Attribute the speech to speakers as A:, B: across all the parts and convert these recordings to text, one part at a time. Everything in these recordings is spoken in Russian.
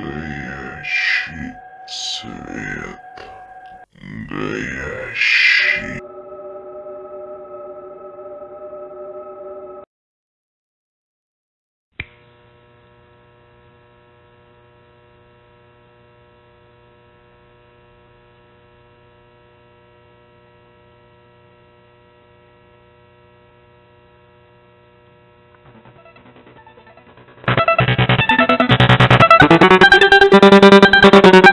A: настоящий свет. Дай Что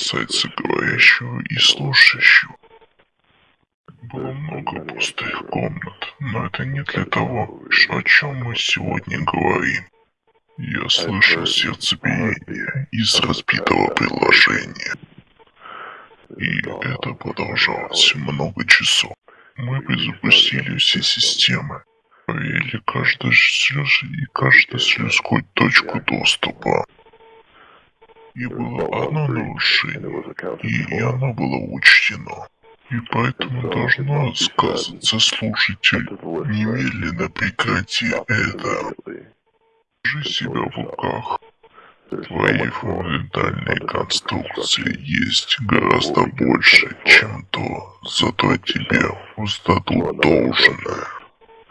A: касается говорящего и слушающего, было много пустых комнат, но это не для того, о чем мы сегодня говорим. Я слышал сердцебиение из разбитого приложения. И это продолжалось много часов. Мы перезапустили все системы, проверили каждую слез и каждую слезкую точку доступа. И было одно нарушение, и оно было учтено. И поэтому должно сказаться слушатель. Немедленно прекрати это. Держи себя в руках. Твои фундаментальные конструкции есть гораздо больше, чем то, зато тебе воздадут должное.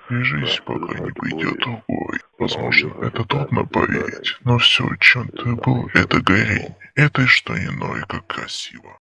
A: Жизнь пока не придет другой. Возможно, это трудно поверить, но все, чем ты был, это горение. Это что иное, как красиво.